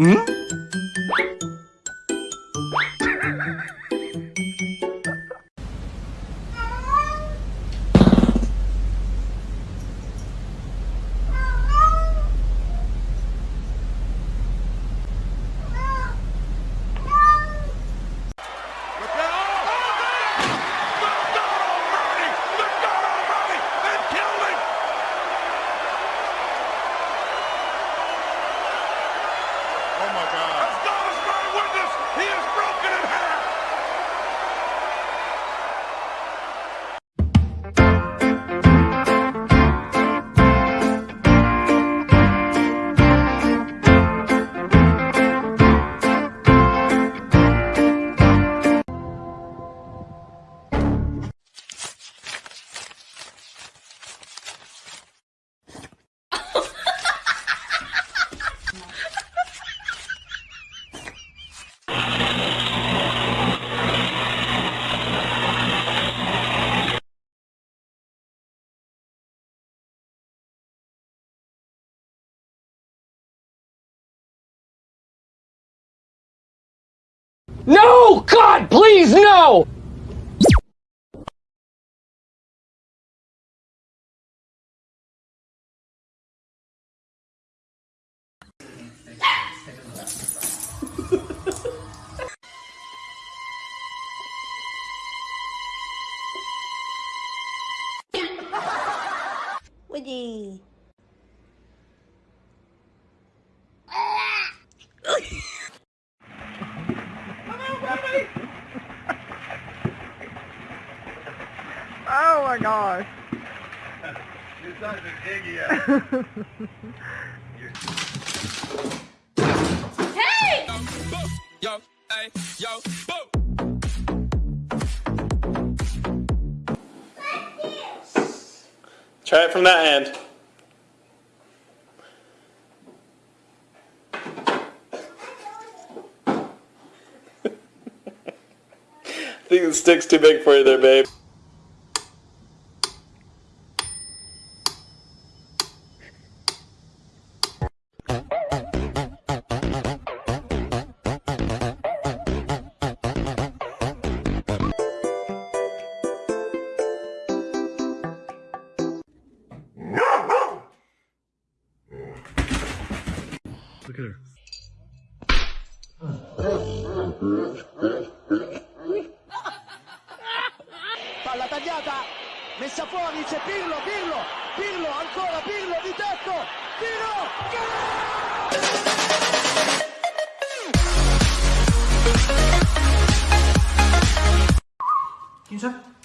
Oh No! God, please, no! Gosh. You're such an idiot. Yo, hey, yo, boo! Try it from that hand. I think the stick's too big for you there, babe. Look at her. Palla tagliata, messa fuori, c'è Pirlo, Pirlo, Pirlo, ancora Pirlo di tetto, tiro, Brooklyn,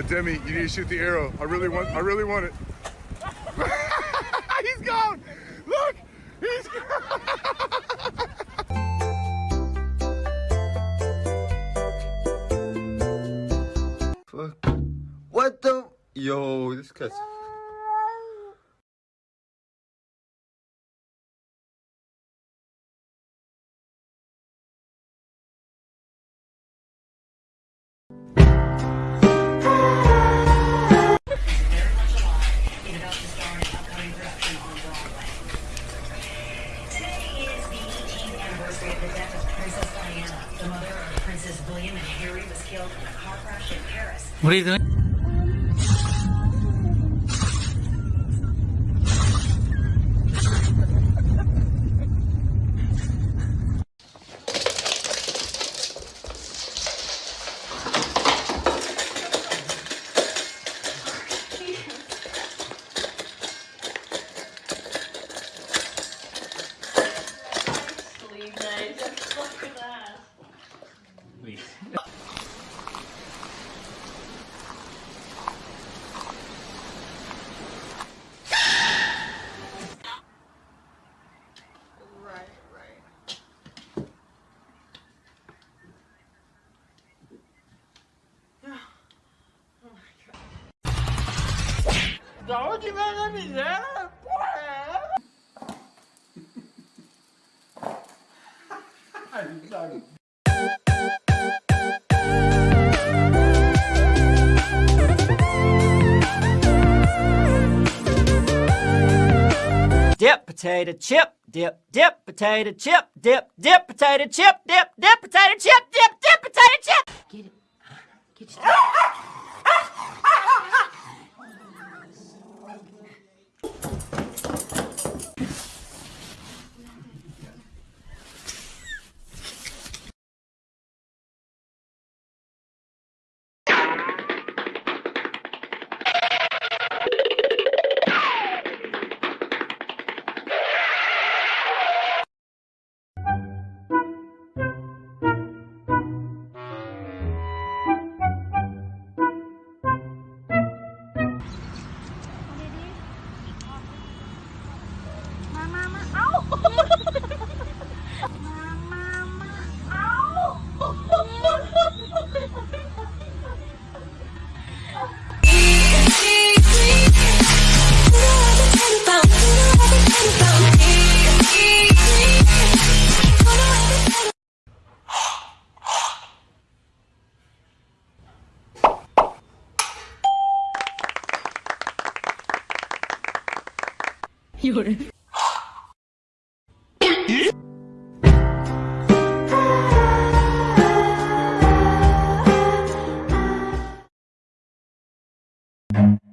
uh, Demi, you need to shoot the arrow. I really want, I really want it. he's gone. Look, he's gone. Fuck. What the? Yo, this cuts. Anniversary of the death of Princess Diana. The mother of Princes William and Harry was killed in a car crash in Paris. What are you doing? Dip potato chip, dip, dip potato chip, dip, dip potato chip, dip, dip potato chip, dip, dip potato chip. Get it. Get your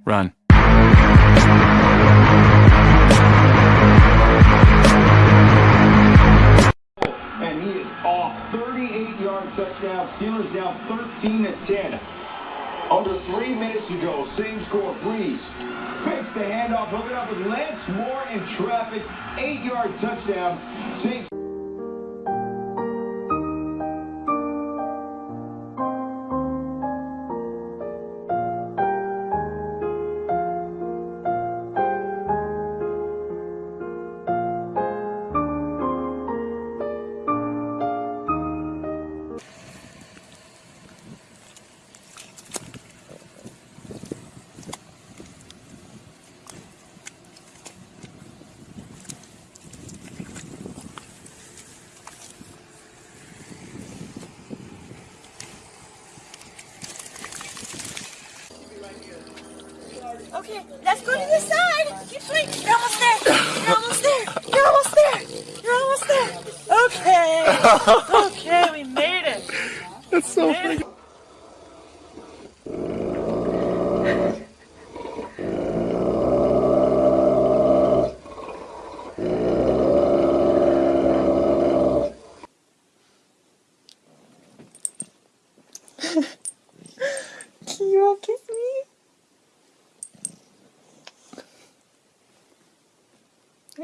Run. And he is off. 38-yard touchdown. Steelers down 13 to 10. Under three minutes to go. Same score. Brees fakes the handoff. Hook it up with Lance Moore in traffic. Eight-yard touchdown. Saints. Okay, let's go to the side. Keep sweet. You're almost there. You're almost there. You're almost there. You're almost there. Okay. Okay, we made it. That's so Made it. Can you all kiss me? I just want to kiss. Don't touch the scam! My science fair project proves that an asteroid will strike the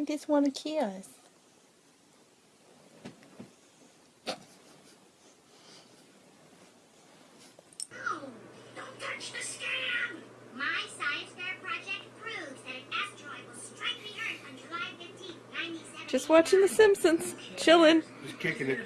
Earth on July 15th, 97. Just watching The Simpsons. Chilling. Just kicking it.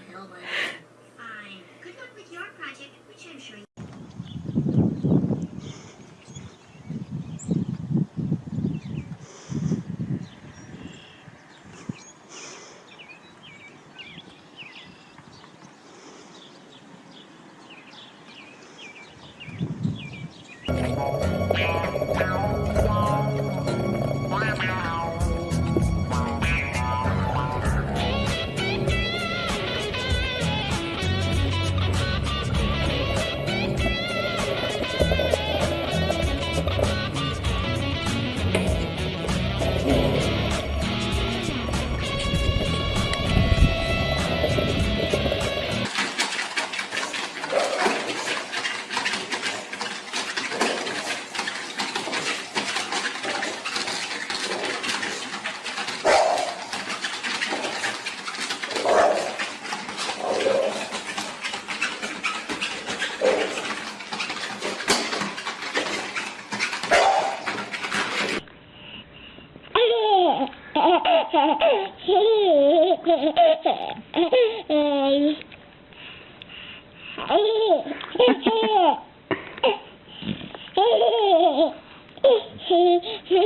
Open the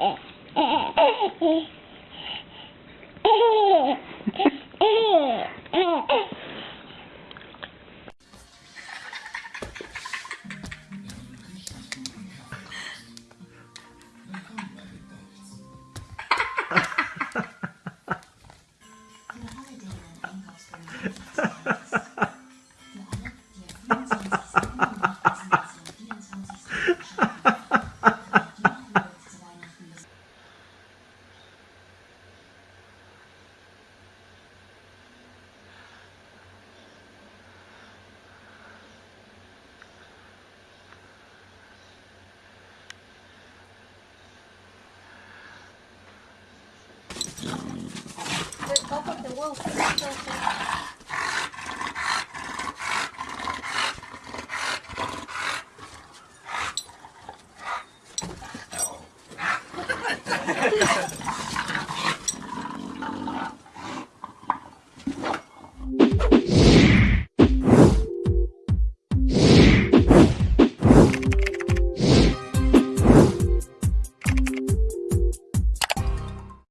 wolf.